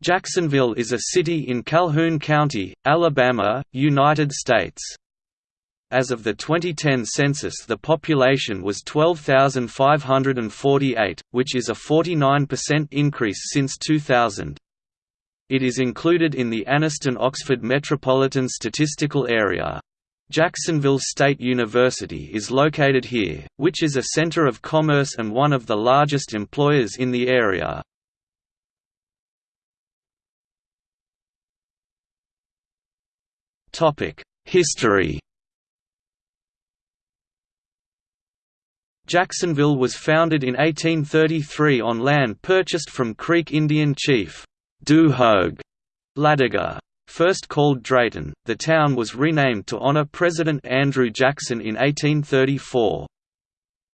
Jacksonville is a city in Calhoun County, Alabama, United States. As of the 2010 census the population was 12,548, which is a 49% increase since 2000. It is included in the Anniston-Oxford Metropolitan Statistical Area. Jacksonville State University is located here, which is a center of commerce and one of the largest employers in the area. History Jacksonville was founded in 1833 on land purchased from Creek Indian chief, Du Hogue Ladiga. First called Drayton, the town was renamed to honor President Andrew Jackson in 1834.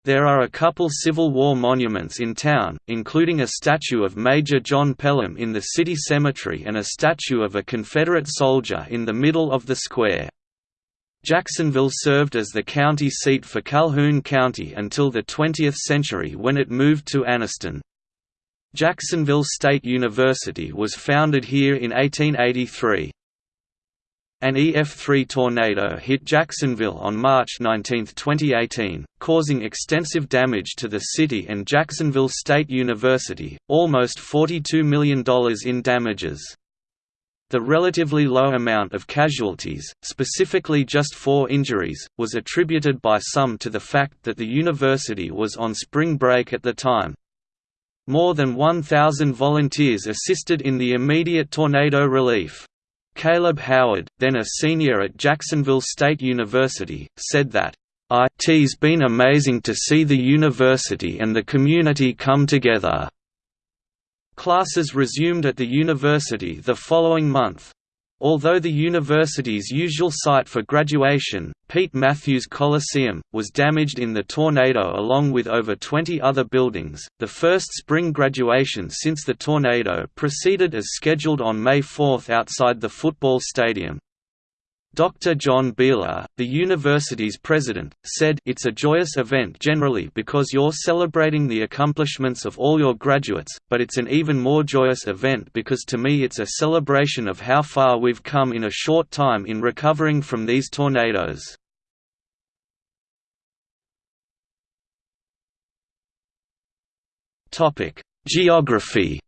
There are a couple Civil War monuments in town, including a statue of Major John Pelham in the city cemetery and a statue of a Confederate soldier in the middle of the square. Jacksonville served as the county seat for Calhoun County until the 20th century when it moved to Anniston. Jacksonville State University was founded here in 1883. An EF3 tornado hit Jacksonville on March 19, 2018, causing extensive damage to the city and Jacksonville State University, almost $42 million in damages. The relatively low amount of casualties, specifically just four injuries, was attributed by some to the fact that the university was on spring break at the time. More than 1,000 volunteers assisted in the immediate tornado relief. Caleb Howard, then a senior at Jacksonville State University, said that, "It's been amazing to see the university and the community come together." Classes resumed at the university the following month. Although the university's usual site for graduation, Pete Mathews Coliseum, was damaged in the tornado along with over 20 other buildings, the first spring graduation since the tornado proceeded as scheduled on May 4 outside the football stadium. Dr. John Beehler, the university's president, said It's a joyous event generally because you're celebrating the accomplishments of all your graduates, but it's an even more joyous event because to me it's a celebration of how far we've come in a short time in recovering from these tornadoes. Geography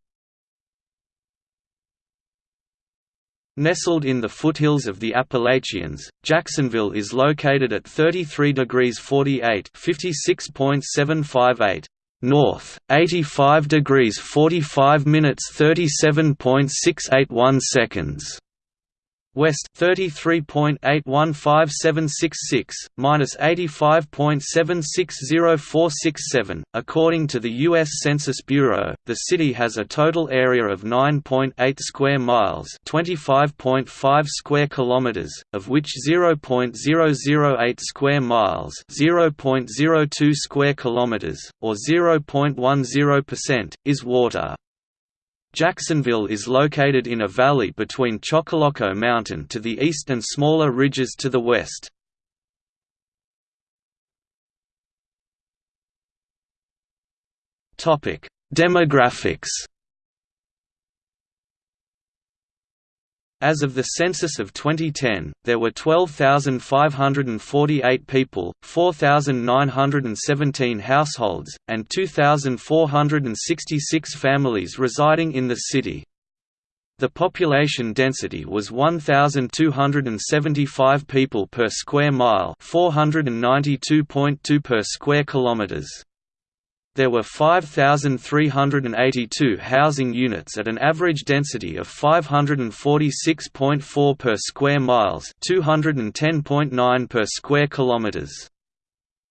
Nestled in the foothills of the Appalachians, Jacksonville is located at 33 degrees 48 56.758 north, 85 degrees 45 minutes 37.681 seconds west 33.815766 minus 85.760467 according to the US Census Bureau the city has a total area of 9.8 square miles 25.5 square kilometers of which 0.008 square miles 0.02 square kilometers or 0.10% is water Jacksonville is located in a valley between Choccolocco Mountain to the east and smaller ridges to the west. Demographics As of the census of 2010, there were 12,548 people, 4,917 households, and 2,466 families residing in the city. The population density was 1,275 people per square mile 492.2 per square kilometers there were 5,382 housing units at an average density of 546.4 per square miles 210.9 per square kilometers.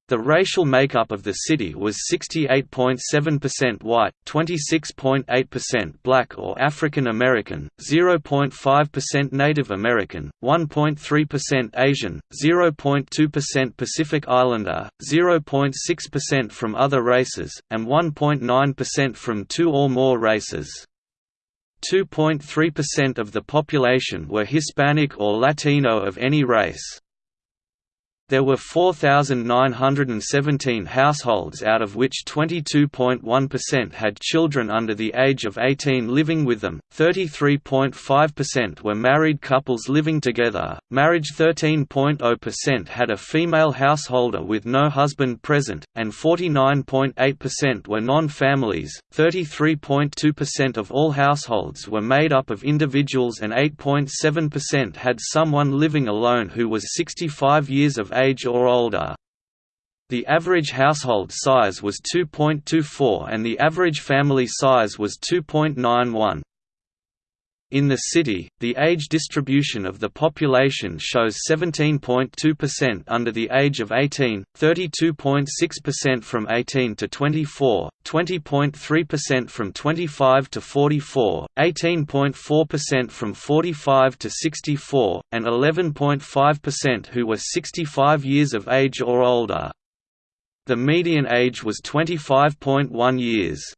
The racial makeup of the city was 68.7% white, 26.8% black or African American, 0.5% Native American, 1.3% Asian, 0.2% Pacific Islander, 0.6% from other races, and 1.9% from two or more races. 2.3% of the population were Hispanic or Latino of any race. There were 4,917 households out of which 22.1% had children under the age of 18 living with them, 33.5% were married couples living together, marriage 13.0% had a female householder with no husband present, and 49.8% were non-families, 33.2% of all households were made up of individuals and 8.7% had someone living alone who was 65 years of age or older. The average household size was 2.24 and the average family size was 2.91. In the city, the age distribution of the population shows 17.2% under the age of 18, 32.6% from 18 to 24, 20.3% from 25 to 44, 18.4% from 45 to 64, and 11.5% who were 65 years of age or older. The median age was 25.1 years.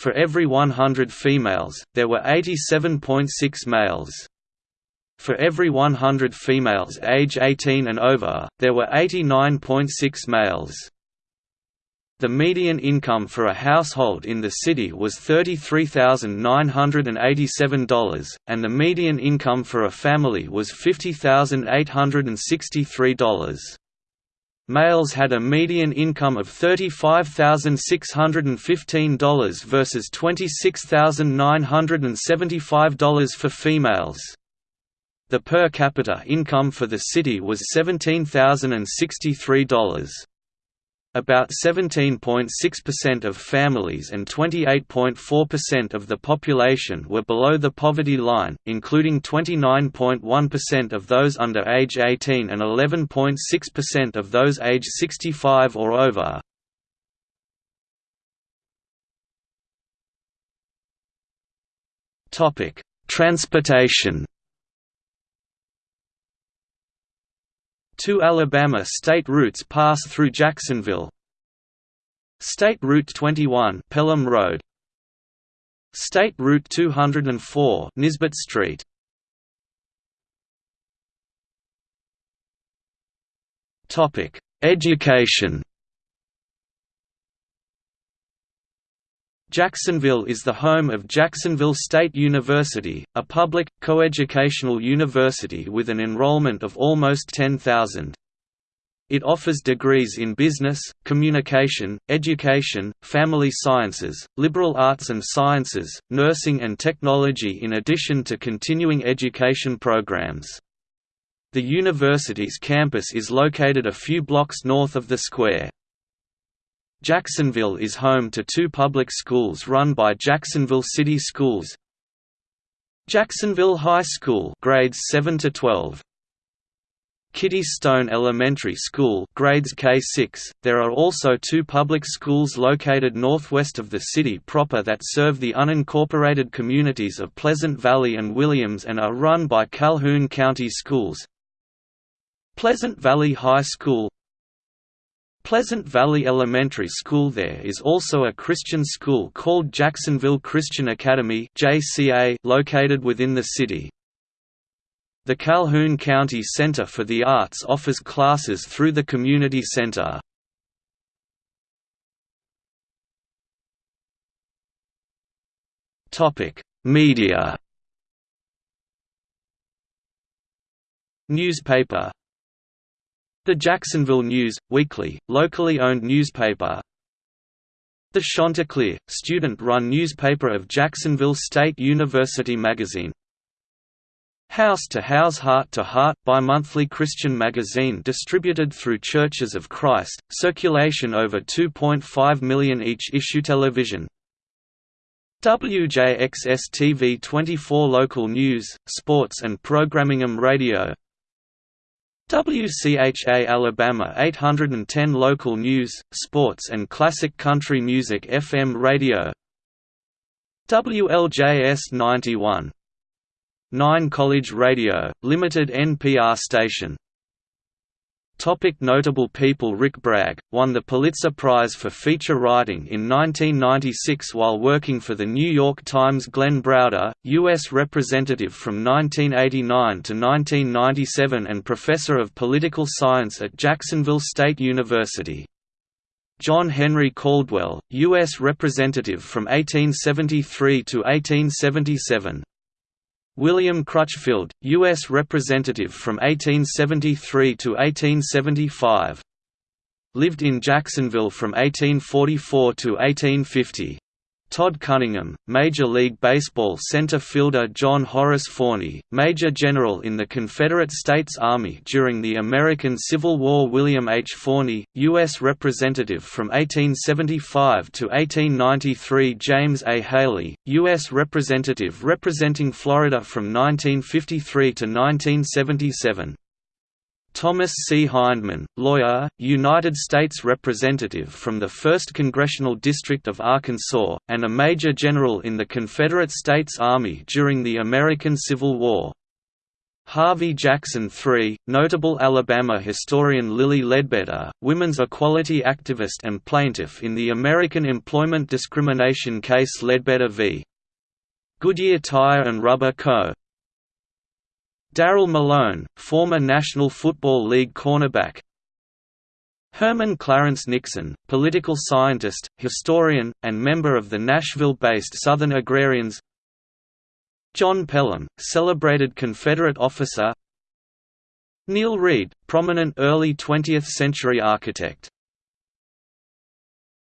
For every 100 females, there were 87.6 males. For every 100 females age 18 and over, there were 89.6 males. The median income for a household in the city was $33,987, and the median income for a family was $50,863. Males had a median income of $35,615 versus $26,975 for females. The per capita income for the city was $17,063. About 17.6% of families and 28.4% of the population were below the poverty line, including 29.1% of those under age 18 and 11.6% of those age 65 or over. Transportation Two Alabama state routes pass through Jacksonville. State Route 21 Pelham Road. State Route 204 Nisbet Street. Topic: Education Jacksonville is the home of Jacksonville State University, a public, coeducational university with an enrollment of almost 10,000. It offers degrees in business, communication, education, family sciences, liberal arts and sciences, nursing and technology in addition to continuing education programs. The university's campus is located a few blocks north of the square. Jacksonville is home to two public schools run by Jacksonville City Schools. Jacksonville High School grades 7 to 12. Kitty Stone Elementary School grades K-6. There are also two public schools located northwest of the city proper that serve the unincorporated communities of Pleasant Valley and Williams and are run by Calhoun County Schools. Pleasant Valley High School Pleasant Valley Elementary School There is also a Christian school called Jacksonville Christian Academy located within the city. The Calhoun County Center for the Arts offers classes through the community center. Media Newspaper the Jacksonville News, weekly, locally owned newspaper. The Chanticleer, student-run newspaper of Jacksonville State University Magazine. House to House Heart to Heart bi-monthly Christian magazine distributed through Churches of Christ, circulation over 2.5 million each issue television. WJXS-TV 24 local news, sports and programming radio WCHA Alabama 810 local news, sports and classic country music FM radio. WLJS 91 9 College Radio, limited NPR station Topic notable people Rick Bragg, won the Pulitzer Prize for feature writing in 1996 while working for The New York Times Glenn Browder, U.S. Representative from 1989 to 1997 and Professor of Political Science at Jacksonville State University. John Henry Caldwell, U.S. Representative from 1873 to 1877. William Crutchfield, U.S. Representative from 1873 to 1875. Lived in Jacksonville from 1844 to 1850. Todd Cunningham, Major League Baseball center fielder John Horace Forney, Major General in the Confederate States Army during the American Civil War William H. Forney, U.S. Representative from 1875 to 1893 James A. Haley, U.S. Representative representing Florida from 1953 to 1977 Thomas C. Hindman, lawyer, United States Representative from the 1st Congressional District of Arkansas, and a Major General in the Confederate States Army during the American Civil War. Harvey Jackson III, notable Alabama historian Lilly Ledbetter, women's equality activist and plaintiff in the American employment discrimination case Ledbetter v. Goodyear Tire and Rubber Co. Darrell Malone, former National Football League cornerback. Herman Clarence Nixon, political scientist, historian, and member of the Nashville-based Southern Agrarians. John Pelham, celebrated Confederate officer. Neel Reid, prominent early 20th-century architect